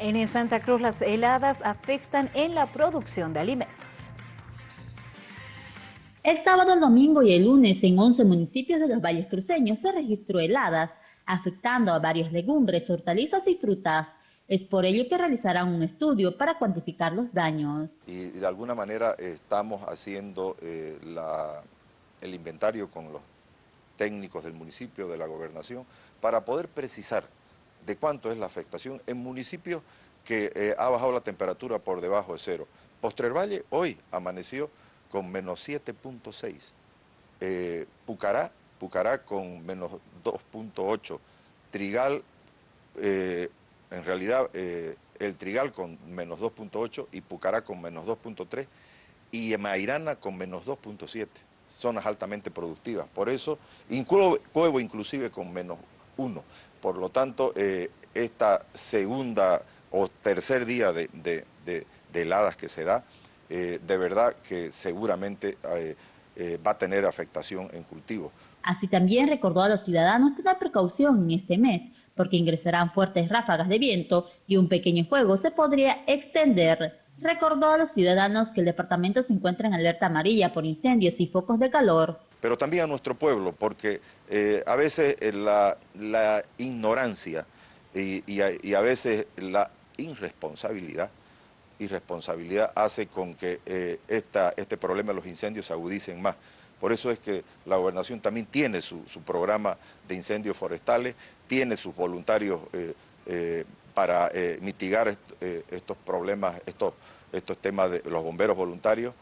En Santa Cruz las heladas afectan en la producción de alimentos. El sábado, el domingo y el lunes en 11 municipios de los valles cruceños se registró heladas, afectando a varias legumbres, hortalizas y frutas. Es por ello que realizarán un estudio para cuantificar los daños. Y de alguna manera estamos haciendo eh, el inventario con los técnicos del municipio, de la gobernación, para poder precisar de cuánto es la afectación en municipios que eh, ha bajado la temperatura por debajo de cero. Postrer Valle hoy amaneció con menos 7.6, eh, Pucará, Pucará con menos 2.8, Trigal, eh, en realidad el Trigal con menos 2.8 y Pucará con menos 2.3 y Mairana con menos 2.7, zonas altamente productivas. Por eso, Cuevo inclusive con menos 1. Por lo tanto, eh, esta segunda o tercer día de, heladas que se da, eh, de verdad que seguramente eh, va a tener afectación en cultivo. Así también recordó a los ciudadanos tener precaución en este mes, porque ingresarán fuertes ráfagas de viento y un pequeño fuego se podría extender. Recordó a los ciudadanos que el departamento se encuentra en alerta amarilla por incendios y focos de calor pero también a nuestro pueblo, porque eh, a veces eh, la, ignorancia y, a, veces la irresponsabilidad, irresponsabilidad hace con que eh, este problema de los incendios se agudicen más. Por eso es que la gobernación también tiene su, programa de incendios forestales, tiene sus voluntarios para mitigar estos problemas, estos, estos temas de los bomberos voluntarios.